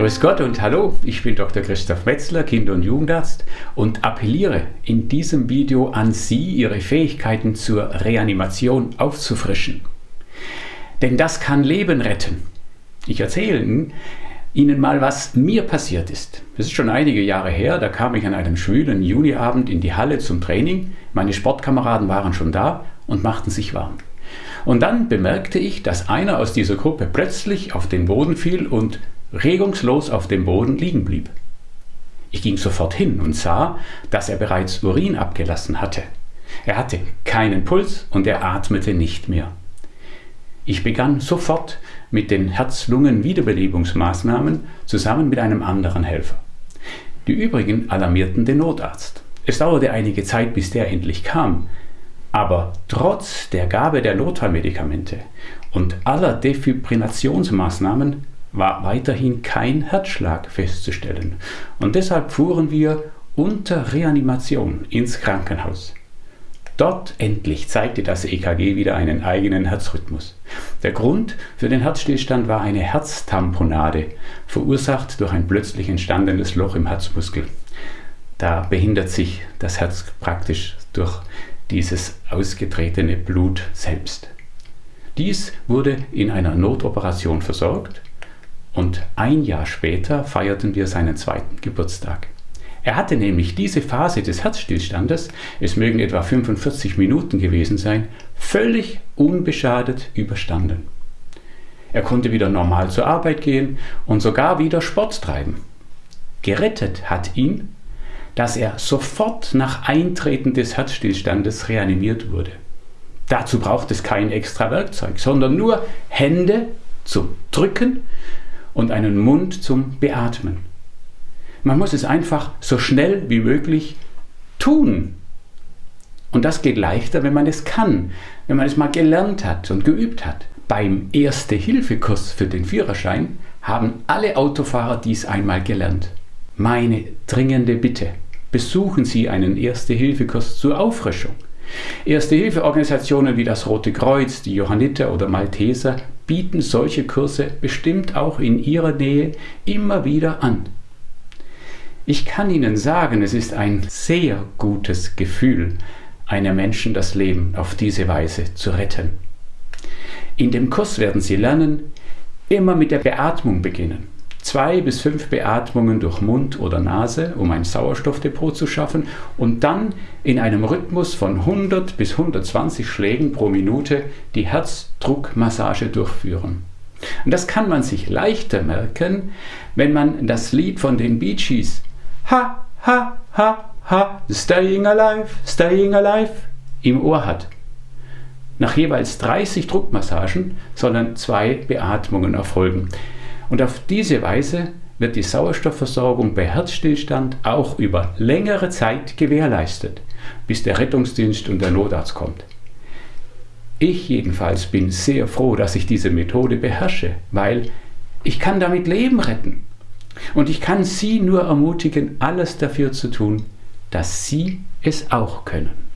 Grüß Gott und hallo, ich bin Dr. Christoph Metzler, Kinder- und Jugendarzt und appelliere in diesem Video an Sie, Ihre Fähigkeiten zur Reanimation aufzufrischen. Denn das kann Leben retten. Ich erzähle Ihnen mal, was mir passiert ist. Das ist schon einige Jahre her, da kam ich an einem schwülen Juniabend in die Halle zum Training. Meine Sportkameraden waren schon da und machten sich warm. Und dann bemerkte ich, dass einer aus dieser Gruppe plötzlich auf den Boden fiel und regungslos auf dem Boden liegen blieb. Ich ging sofort hin und sah, dass er bereits Urin abgelassen hatte. Er hatte keinen Puls und er atmete nicht mehr. Ich begann sofort mit den Herz-Lungen-Wiederbelebungsmaßnahmen zusammen mit einem anderen Helfer. Die übrigen alarmierten den Notarzt. Es dauerte einige Zeit, bis der endlich kam, aber trotz der Gabe der Notfallmedikamente und aller Defibrinationsmaßnahmen war weiterhin kein Herzschlag festzustellen und deshalb fuhren wir unter Reanimation ins Krankenhaus. Dort endlich zeigte das EKG wieder einen eigenen Herzrhythmus. Der Grund für den Herzstillstand war eine Herztamponade, verursacht durch ein plötzlich entstandenes Loch im Herzmuskel. Da behindert sich das Herz praktisch durch dieses ausgetretene Blut selbst. Dies wurde in einer Notoperation versorgt und ein Jahr später feierten wir seinen zweiten Geburtstag. Er hatte nämlich diese Phase des Herzstillstandes, es mögen etwa 45 Minuten gewesen sein, völlig unbeschadet überstanden. Er konnte wieder normal zur Arbeit gehen und sogar wieder Sport treiben. Gerettet hat ihn, dass er sofort nach Eintreten des Herzstillstandes reanimiert wurde. Dazu braucht es kein extra Werkzeug, sondern nur Hände zum Drücken und einen Mund zum Beatmen. Man muss es einfach so schnell wie möglich tun. Und das geht leichter, wenn man es kann, wenn man es mal gelernt hat und geübt hat. Beim Erste-Hilfe-Kurs für den Führerschein haben alle Autofahrer dies einmal gelernt. Meine dringende Bitte, besuchen Sie einen Erste-Hilfe-Kurs zur Auffrischung. Erste-Hilfe-Organisationen wie das Rote Kreuz, die Johanniter oder Malteser bieten solche Kurse bestimmt auch in Ihrer Nähe immer wieder an. Ich kann Ihnen sagen, es ist ein sehr gutes Gefühl, einem Menschen das Leben auf diese Weise zu retten. In dem Kurs werden Sie lernen, immer mit der Beatmung beginnen zwei bis fünf Beatmungen durch Mund oder Nase, um ein Sauerstoffdepot zu schaffen und dann in einem Rhythmus von 100 bis 120 Schlägen pro Minute die Herzdruckmassage durchführen. Und das kann man sich leichter merken, wenn man das Lied von den Bee Gees Ha, ha, ha, ha, staying alive, staying alive im Ohr hat. Nach jeweils 30 Druckmassagen sollen zwei Beatmungen erfolgen. Und auf diese Weise wird die Sauerstoffversorgung bei Herzstillstand auch über längere Zeit gewährleistet, bis der Rettungsdienst und der Notarzt kommt. Ich jedenfalls bin sehr froh, dass ich diese Methode beherrsche, weil ich kann damit Leben retten. Und ich kann Sie nur ermutigen, alles dafür zu tun, dass Sie es auch können.